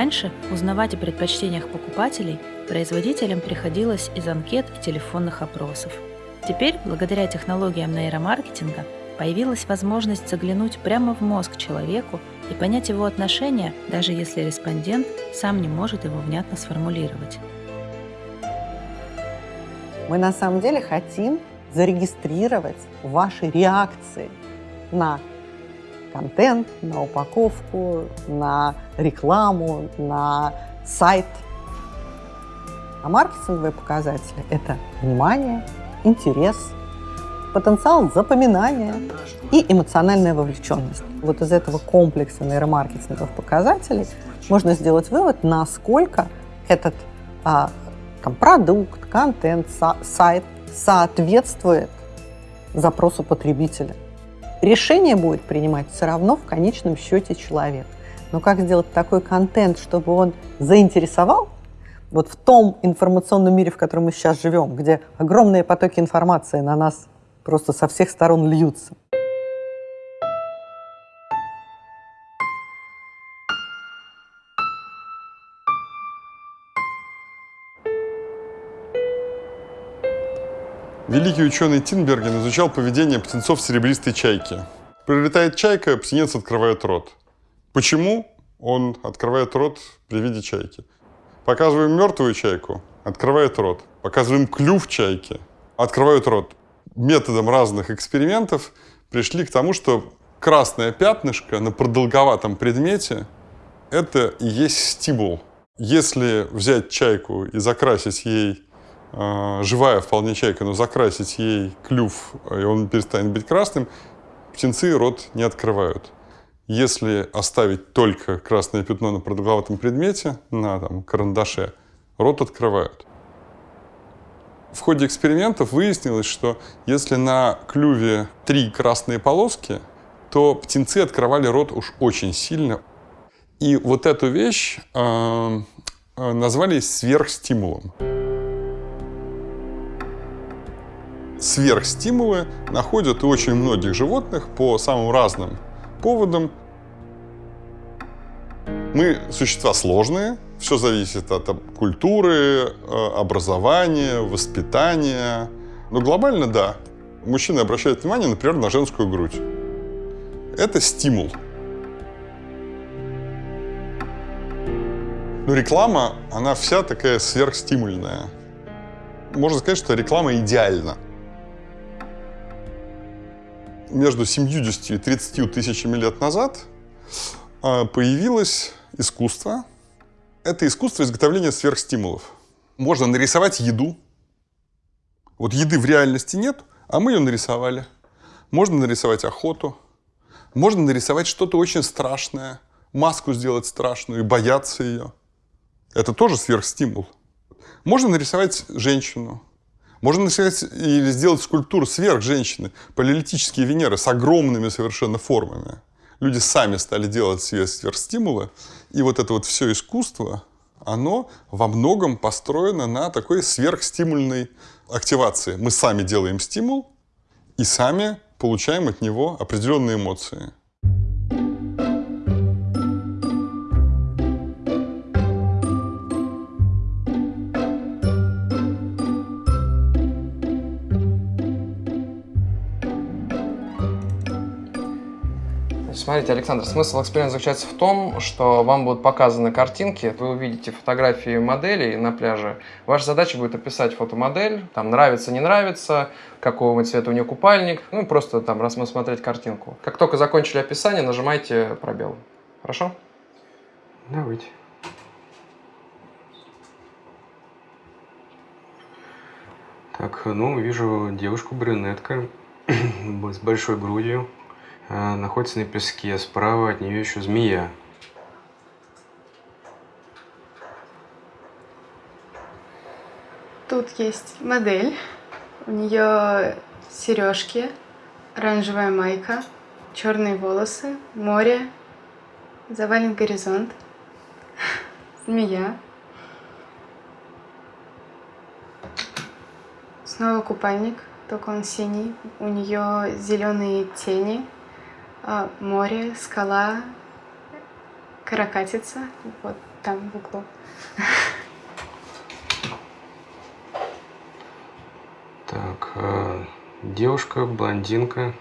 Раньше узнавать о предпочтениях покупателей производителям приходилось из анкет и телефонных опросов. Теперь, благодаря технологиям нейромаркетинга, появилась возможность заглянуть прямо в мозг человеку и понять его отношения, даже если респондент сам не может его внятно сформулировать. Мы на самом деле хотим зарегистрировать ваши реакции на контент, на упаковку, на рекламу, на сайт. А маркетинговые показатели – это внимание, интерес, потенциал запоминания и эмоциональная вовлеченность. Вот из этого комплекса нейромаркетинговых показателей можно сделать вывод, насколько этот а, там, продукт, контент, сайт соответствует запросу потребителя. Решение будет принимать все равно в конечном счете человек. Но как сделать такой контент, чтобы он заинтересовал? Вот в том информационном мире, в котором мы сейчас живем, где огромные потоки информации на нас просто со всех сторон льются. Великий ученый Тинберген изучал поведение птенцов серебристой чайки. Прилетает чайка, птенец открывает рот. Почему он открывает рот при виде чайки? Показываем мертвую чайку, открывает рот. Показываем клюв чайки, открывают рот. Методом разных экспериментов пришли к тому, что красное пятнышко на продолговатом предмете – это и есть стимул. Если взять чайку и закрасить ей живая вполне чайка, но закрасить ей клюв, и он перестанет быть красным, птенцы рот не открывают. Если оставить только красное пятно на продолговатом предмете, на там, карандаше, рот открывают. В ходе экспериментов выяснилось, что если на клюве три красные полоски, то птенцы открывали рот уж очень сильно. И вот эту вещь э, назвали сверхстимулом. Сверхстимулы находят у очень многих животных по самым разным поводам. Мы существа сложные, все зависит от культуры, э, образования, воспитания. Но глобально да. Мужчины обращают внимание, например, на женскую грудь. Это стимул. Но реклама, она вся такая сверхстимульная. Можно сказать, что реклама идеальна между 70 и 30 тысячами лет назад а, появилось искусство. Это искусство изготовления сверхстимулов. Можно нарисовать еду. Вот еды в реальности нет, а мы ее нарисовали. Можно нарисовать охоту. Можно нарисовать что-то очень страшное. Маску сделать страшную и бояться ее. Это тоже сверхстимул. Можно нарисовать женщину. Можно начать или сделать скульптуру сверх женщины, палеолитические Венеры с огромными совершенно формами. Люди сами стали делать сверхстимулы, и вот это вот все искусство, оно во многом построено на такой сверхстимульной активации. Мы сами делаем стимул и сами получаем от него определенные эмоции. Смотрите, Александр, смысл эксперимента заключается в том, что вам будут показаны картинки, вы увидите фотографии моделей на пляже. Ваша задача будет описать фотомодель, там нравится, не нравится, какого цвета у нее купальник, ну просто там рассмотреть картинку. Как только закончили описание, нажимайте пробел. Хорошо? Давайте. Так, ну, вижу девушку-брюнетка с большой грудью, находится на песке. Справа от нее еще змея. Тут есть модель. У нее сережки, оранжевая майка, черные волосы, море, завален горизонт, змея. Снова купальник, только он синий. У нее зеленые тени, а, море, скала, каракатица. Вот там в углу. Так, э, девушка, блондинка,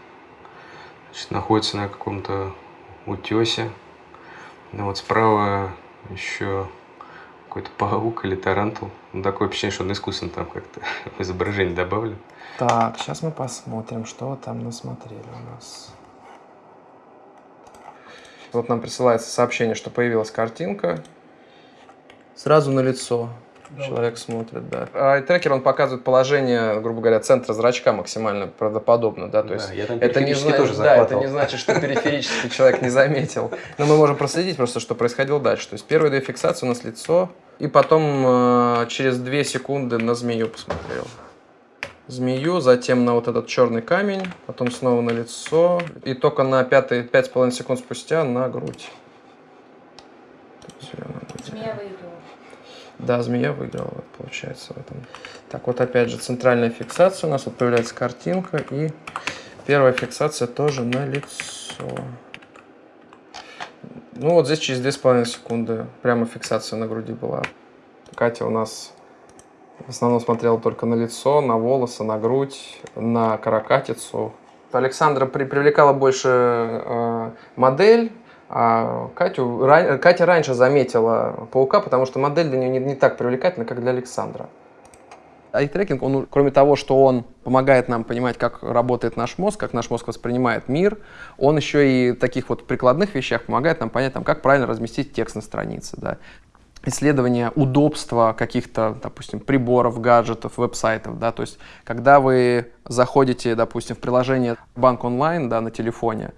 значит, находится на каком-то утесе. Ну вот справа еще какой-то паук или тарантул. Ну, такое ощущение, что он искусственно там как-то в изображение добавлен. Так, сейчас мы посмотрим, что там насмотрели у нас. Вот нам присылается сообщение, что появилась картинка. Сразу на лицо. Человек смотрит, да. А трекер, он показывает положение, грубо говоря, центра зрачка максимально правдоподобно, да, то есть я там это не, зна- тоже да, это не значит, что периферически человек не заметил. Но мы можем проследить просто, что происходило дальше. То есть первые две фиксации у нас лицо, и потом э, через две секунды на змею посмотрел. Змею, затем на вот этот черный камень, потом снова на лицо, и только на пятые пять с половиной секунд спустя на грудь. Змея выиграла. Да, змея выиграла, вот, получается, в этом. Так, вот опять же центральная фиксация у нас, вот появляется картинка, и первая фиксация тоже на лицо. Ну вот здесь через 2,5 секунды прямо фиксация на груди была. Катя у нас в основном смотрела только на лицо, на волосы, на грудь, на каракатицу. Александра при- привлекала больше э, модель, а Катю, ра- Катя раньше заметила паука, потому что модель для нее не, не так привлекательна, как для Александра. Айтрекинг, он, кроме того, что он помогает нам понимать, как работает наш мозг, как наш мозг воспринимает мир, он еще и в таких вот прикладных вещах помогает нам понять, там, как правильно разместить текст на странице. Да. Исследование удобства каких-то, допустим, приборов, гаджетов, веб-сайтов. Да. То есть, когда вы заходите, допустим, в приложение Банк онлайн да, на телефоне,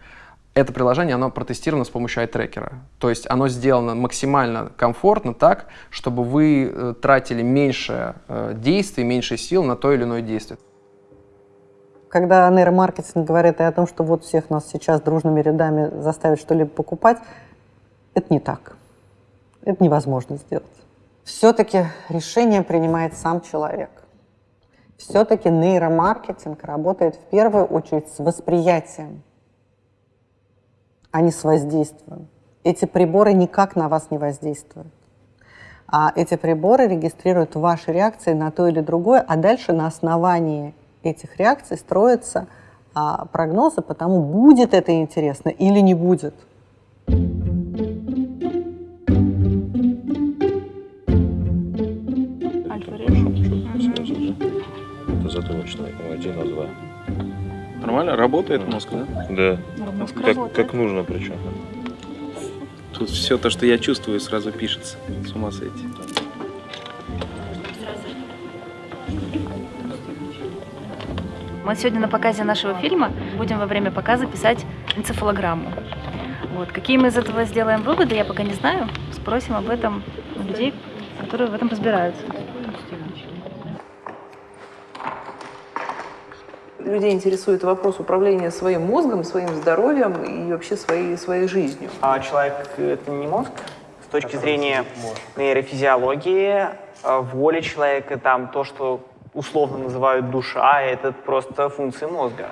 это приложение, оно протестировано с помощью iTracker. То есть оно сделано максимально комфортно так, чтобы вы э, тратили меньше э, действий, меньше сил на то или иное действие. Когда нейромаркетинг говорит о том, что вот всех нас сейчас дружными рядами заставить что-либо покупать, это не так. Это невозможно сделать. Все-таки решение принимает сам человек. Все-таки нейромаркетинг работает в первую очередь с восприятием, а не с воздействием. Эти приборы никак на вас не воздействуют. А эти приборы регистрируют ваши реакции на то или другое, а дальше на основании этих реакций строятся а, прогнозы по тому, будет это интересно или не будет. 1 2. Нормально? Работает мозг, да? Да. Мозг как, как нужно причем. Тут все то, что я чувствую, сразу пишется. С ума сойти. Мы сегодня на показе нашего фильма будем во время показа писать энцефалограмму. Вот. Какие мы из этого сделаем выводы, я пока не знаю. Спросим об этом людей, которые в этом разбираются. Людей интересует вопрос управления своим мозгом, своим здоровьем и вообще своей, своей жизнью. А человек — это не мозг? С точки зрения нейрофизиологии, э, воли человека, там то, что условно называют душа, это просто функции мозга.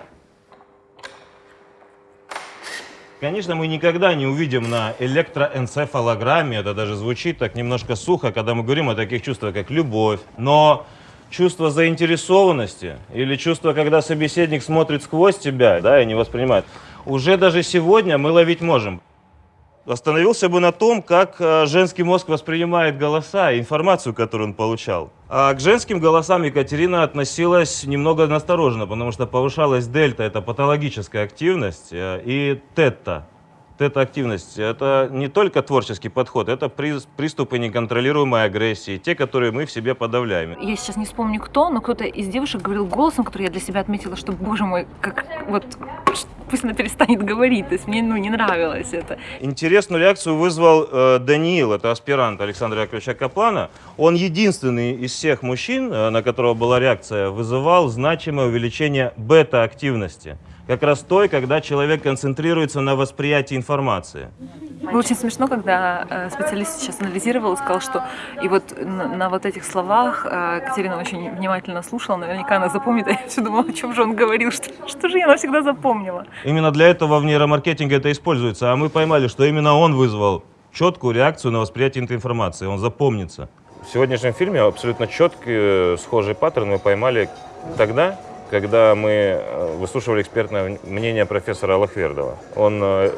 Конечно, мы никогда не увидим на электроэнцефалограмме, это даже звучит так немножко сухо, когда мы говорим о таких чувствах, как любовь. Но чувство заинтересованности или чувство, когда собеседник смотрит сквозь тебя да, и не воспринимает, уже даже сегодня мы ловить можем. Остановился бы на том, как э, женский мозг воспринимает голоса и информацию, которую он получал. А к женским голосам Екатерина относилась немного настороженно, потому что повышалась дельта, это патологическая активность, э, и тета, тета-активность, это не только творческий подход, это при- приступы неконтролируемой агрессии, те, которые мы в себе подавляем. Я сейчас не вспомню кто, но кто-то из девушек говорил голосом, который я для себя отметила, что, боже мой, как вот пусть она перестанет говорить. То есть мне ну, не нравилось это. Интересную реакцию вызвал э, Даниил, это аспирант Александра Яковлевича Каплана. Он единственный из всех мужчин, э, на которого была реакция, вызывал значимое увеличение бета-активности. Как раз той, когда человек концентрируется на восприятии информации. Было очень смешно, когда э, специалист сейчас анализировал и сказал, что и вот на, на вот этих словах э, Катерина очень внимательно слушала, наверняка она запомнит, а я все думала, о чем же он говорил, что, что же я навсегда запомнила. Именно для этого в нейромаркетинге это используется. А мы поймали, что именно он вызвал четкую реакцию на восприятие этой информации, он запомнится. В сегодняшнем фильме абсолютно четкий, схожий паттерн мы поймали тогда, когда мы э, выслушивали экспертное мнение профессора Аллахвердова. Он э,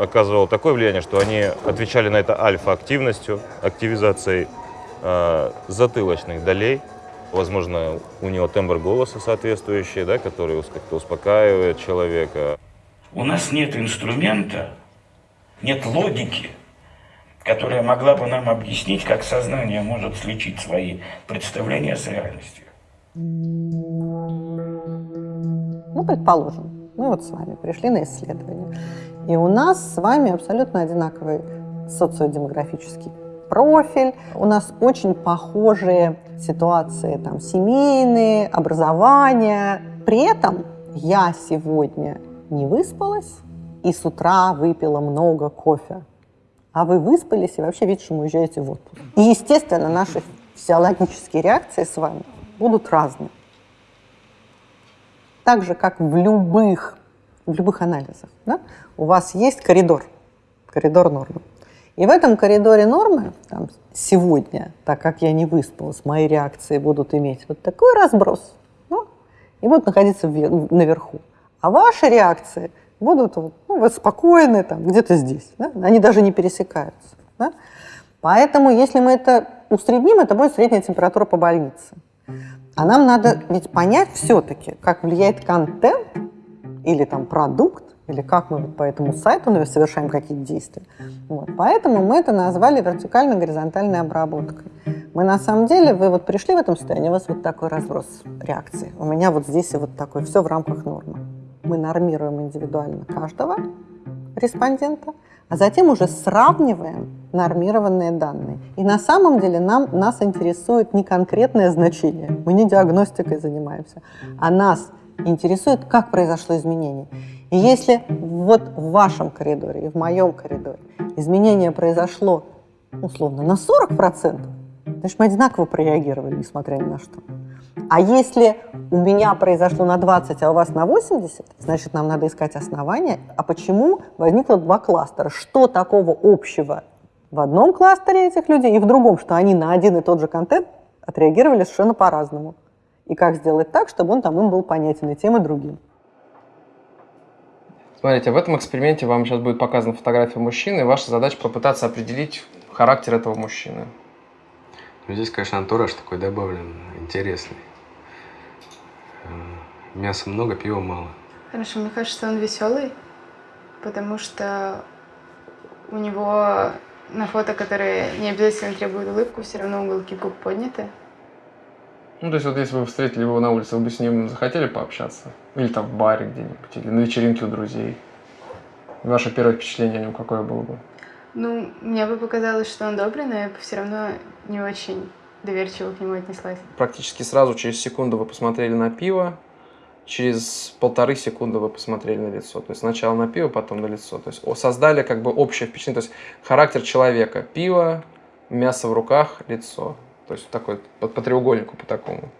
оказывал такое влияние, что они отвечали на это альфа-активностью, активизацией э, затылочных долей. Возможно, у него тембр голоса соответствующий, да, который как-то успокаивает человека. У нас нет инструмента, нет логики, которая могла бы нам объяснить, как сознание может сличить свои представления с реальностью. Ну, предположим, мы вот с вами пришли на исследование, и у нас с вами абсолютно одинаковый социодемографический профиль, у нас очень похожие ситуации, там, семейные, образование. При этом я сегодня не выспалась и с утра выпила много кофе. А вы выспались и вообще вечером уезжаете в отпуск. И, естественно, наши физиологические реакции с вами будут разные так же, как в любых, в любых анализах, да, у вас есть коридор, коридор нормы. И в этом коридоре нормы там, сегодня, так как я не выспалась, мои реакции будут иметь вот такой разброс ну, и будут находиться наверху. А ваши реакции будут ну, вы спокойны там, где-то здесь. Да? Они даже не пересекаются. Да? Поэтому, если мы это усредним, это будет средняя температура по больнице. А нам надо ведь понять все-таки, как влияет контент или там продукт, или как мы по этому сайту совершаем какие-то действия. Вот. Поэтому мы это назвали вертикально-горизонтальной обработкой. Мы на самом деле, вы вот пришли в этом состоянии, у вас вот такой разброс реакции. У меня вот здесь и вот такой, все в рамках нормы. Мы нормируем индивидуально каждого респондента, а затем уже сравниваем нормированные данные. И на самом деле нам, нас интересует не конкретное значение, мы не диагностикой занимаемся, а нас интересует, как произошло изменение. И если вот в вашем коридоре и в моем коридоре изменение произошло условно на 40%, значит, мы одинаково прореагировали, несмотря ни на что. А если у меня произошло на 20, а у вас на 80, значит, нам надо искать основания. А почему возникло два кластера? Что такого общего в одном кластере этих людей и в другом, что они на один и тот же контент отреагировали совершенно по-разному? И как сделать так, чтобы он там им был понятен и тем, и другим? Смотрите, в этом эксперименте вам сейчас будет показана фотография мужчины, и ваша задача попытаться определить характер этого мужчины. Ну, здесь, конечно, антураж такой добавлен, интересный. Э, мяса много, пива мало. Хорошо, мне кажется, он веселый, потому что у него на фото, которые не обязательно требуют улыбку, все равно уголки губ подняты. Ну, то есть вот если вы встретили его на улице, вы бы с ним захотели пообщаться? Или там в баре где-нибудь, или на вечеринке у друзей? Ваше первое впечатление о нем какое было бы? Ну, мне бы показалось, что он добрый, но я бы все равно не очень доверчиво к нему отнеслась. Практически сразу, через секунду вы посмотрели на пиво, через полторы секунды вы посмотрели на лицо. То есть сначала на пиво, потом на лицо. То есть создали как бы общее впечатление, то есть характер человека. Пиво, мясо в руках, лицо. То есть такой по, по треугольнику, по такому.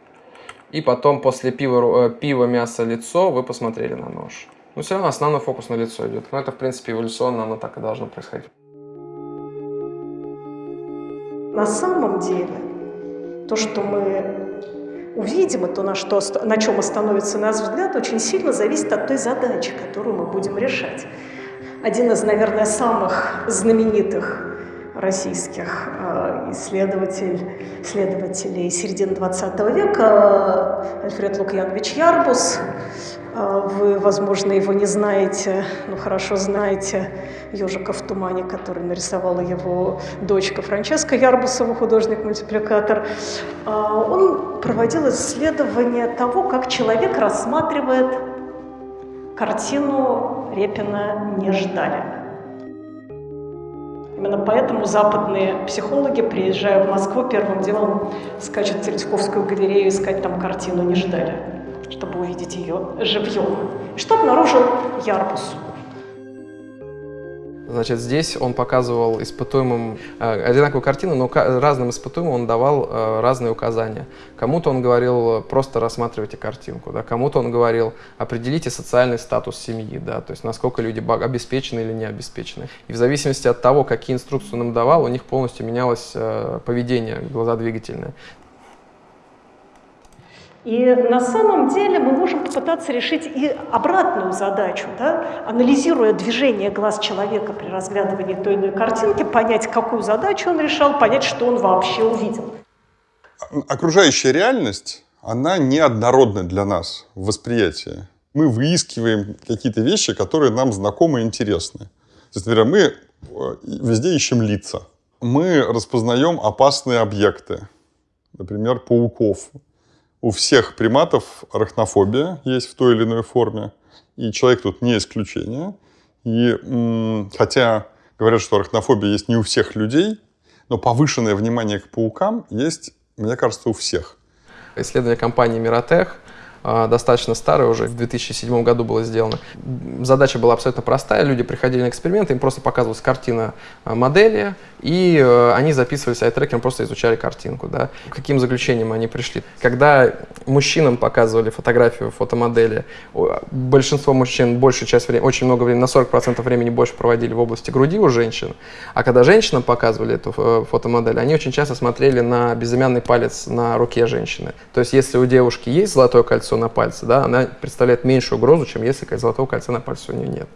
И потом после пива, э, пива, мясо, лицо вы посмотрели на нож. Но все равно основной фокус на лицо идет. Но это, в принципе, эволюционно оно так и должно происходить. На самом деле, то, что мы увидим, и то, на, что, на чем остановится наш взгляд, очень сильно зависит от той задачи, которую мы будем решать. Один из, наверное, самых знаменитых российских э, исследователей середины 20 века Альфред Лукьянович Ярбус вы, возможно, его не знаете, но хорошо знаете «Ежика в тумане», который нарисовала его дочка Франческа Ярбусова, художник-мультипликатор. А, он проводил исследование того, как человек рассматривает картину Репина «Не ждали». Именно поэтому западные психологи, приезжая в Москву, первым делом скачут в Третьяковскую галерею искать там картину «Не ждали» чтобы увидеть ее живьем. Что обнаружил Ярбус? Значит, здесь он показывал испытуемым э, одинаковую картину, но разным испытуемым он давал э, разные указания. Кому-то он говорил, э, просто рассматривайте картинку, да, кому-то он говорил, определите социальный статус семьи, да, то есть насколько люди обеспечены или не обеспечены. И в зависимости от того, какие инструкции он им давал, у них полностью менялось э, поведение глазодвигательное. И на самом деле мы можем попытаться решить и обратную задачу, да? анализируя движение глаз человека при разглядывании той или иной картинки, понять, какую задачу он решал, понять, что он вообще увидел. Окружающая реальность, она неоднородна для нас в восприятии. Мы выискиваем какие-то вещи, которые нам знакомы и интересны. То есть, например, мы э, везде ищем лица. Мы распознаем опасные объекты, например, пауков. У всех приматов арахнофобия есть в той или иной форме, и человек тут не исключение. И хотя говорят, что арахнофобия есть не у всех людей, но повышенное внимание к паукам есть, мне кажется, у всех. Исследование компании Миротех достаточно старое уже, в 2007 году было сделано. Задача была абсолютно простая. Люди приходили на эксперименты, им просто показывалась картина а, модели, и э, они записывались айтрекером, просто изучали картинку. Да. Каким заключениям они пришли? Когда мужчинам показывали фотографию фотомодели, большинство мужчин большую часть времени, очень много времени, на 40% времени больше проводили в области груди у женщин, а когда женщинам показывали эту э, фотомодель, они очень часто смотрели на безымянный палец на руке женщины. То есть если у девушки есть золотое кольцо на пальце, да, она представляет меньшую угрозу, чем если золотого кольца на пальце у нее нет.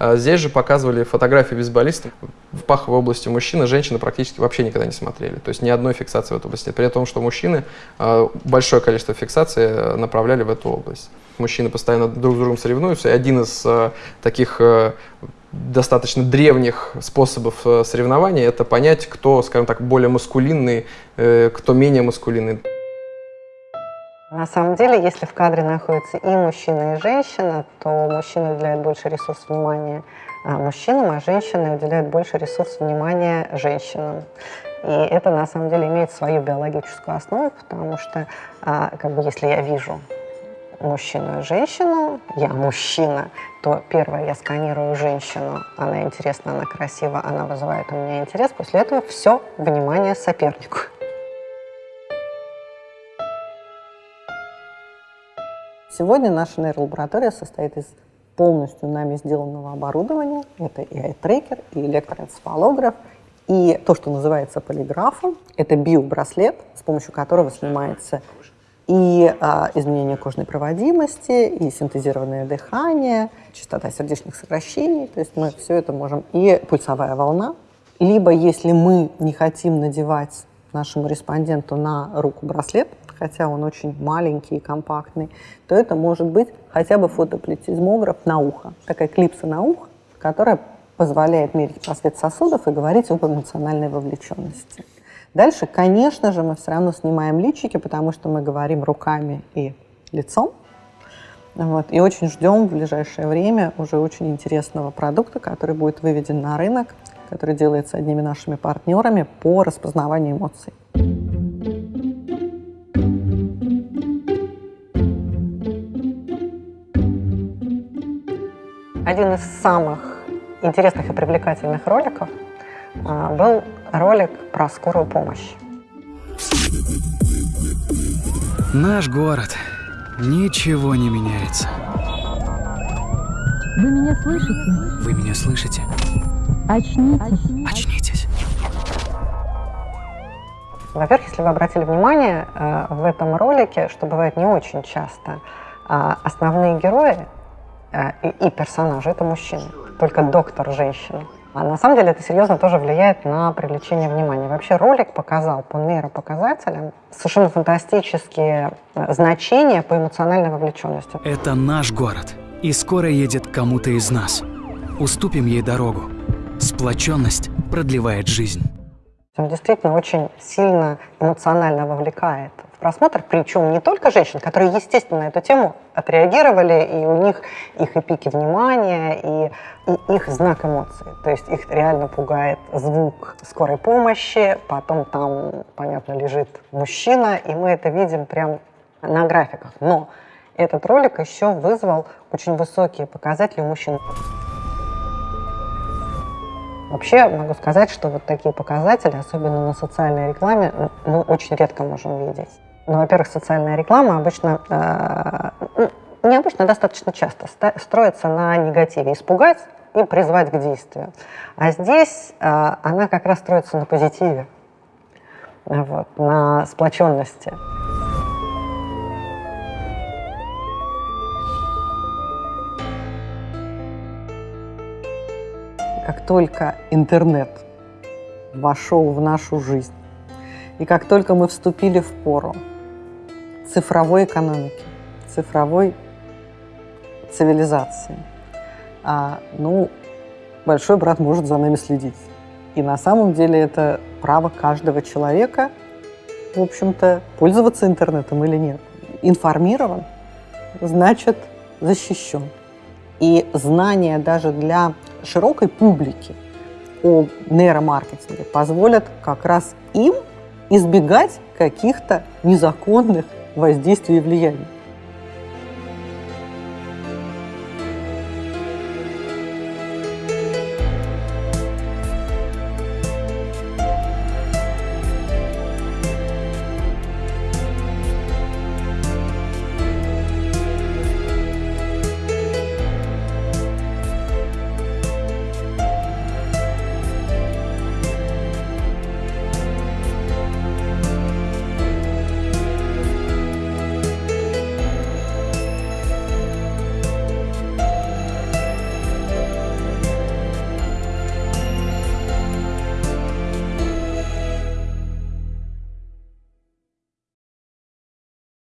А Здесь же показывали фотографии бейсболистов в паховой области мужчины, женщины практически вообще никогда не смотрели. То есть ни одной фиксации в этой области. При том, что мужчины э, большое количество фиксаций э, направляли в эту область. Мужчины постоянно друг с другом соревнуются, и один из э, таких э, достаточно древних способов соревнования это понять, кто, скажем так, более маскулинный, кто менее маскулинный. На самом деле, если в кадре находится и мужчина, и женщина, то мужчина уделяет больше ресурсов внимания а, мужчинам, а женщины уделяют больше ресурсов внимания женщинам. И это на самом деле имеет свою биологическую основу, потому что а, как бы, если я вижу мужчину и женщину, я мужчина, то первое, я сканирую женщину, она интересна, она красива, она вызывает у меня интерес, после этого все внимание сопернику. Сегодня наша нейролаборатория состоит из полностью нами сделанного оборудования. Это и ай-трекер, и электроэнцефалограф, и то, что называется полиграфом. Это биобраслет, с помощью которого снимается и а, изменение кожной проводимости, и синтезированное дыхание, частота сердечных сокращений. То есть мы все это можем. И пульсовая волна. Либо, если мы не хотим надевать нашему респонденту на руку браслет, хотя он очень маленький и компактный, то это может быть хотя бы фотоплетизмограф на ухо. Такая клипса на ухо, которая позволяет мерить просвет сосудов и говорить об эмоциональной вовлеченности. Дальше, конечно же, мы все равно снимаем личики, потому что мы говорим руками и лицом. Вот. И очень ждем в ближайшее время уже очень интересного продукта, который будет выведен на рынок, который делается одними нашими партнерами по распознаванию эмоций. Один из самых интересных и привлекательных роликов а, был ролик про скорую помощь. Наш город. Ничего не меняется. Вы меня слышите? Вы меня слышите? Очнитесь. Очнитесь. Во-первых, если вы обратили внимание, э, в этом ролике, что бывает не очень часто, а, основные герои и, и персонажи — это мужчины, только доктор — женщина. А на самом деле это серьезно тоже влияет на привлечение внимания. Вообще ролик показал по нейропоказателям совершенно фантастические э, значения по эмоциональной вовлеченности. Это наш город. И скоро едет кому-то из нас. Уступим ей дорогу. Сплоченность продлевает жизнь. Он действительно очень сильно эмоционально вовлекает просмотр, причем не только женщин, которые, естественно, эту тему отреагировали, и у них их и пики внимания, и, и их знак эмоций. То есть их реально пугает звук скорой помощи, потом там, понятно, лежит мужчина, и мы это видим прям на графиках. Но этот ролик еще вызвал очень высокие показатели у мужчин. Вообще могу сказать, что вот такие показатели, особенно на социальной рекламе, мы очень редко можем видеть. Ну, во-первых, социальная реклама обычно, э, не обычно, достаточно часто строится на негативе. Испугать и призвать к действию. А здесь э, она как раз строится на позитиве, вот, на сплоченности. Как только интернет вошел в нашу жизнь, и как только мы вступили в пору цифровой экономики, цифровой цивилизации, а, ну, большой брат может за нами следить. И на самом деле это право каждого человека, в общем-то, пользоваться интернетом или нет. Информирован, значит защищен. И знания даже для широкой публики о нейромаркетинге позволят как раз им избегать каких-то незаконных воздействий и влияний.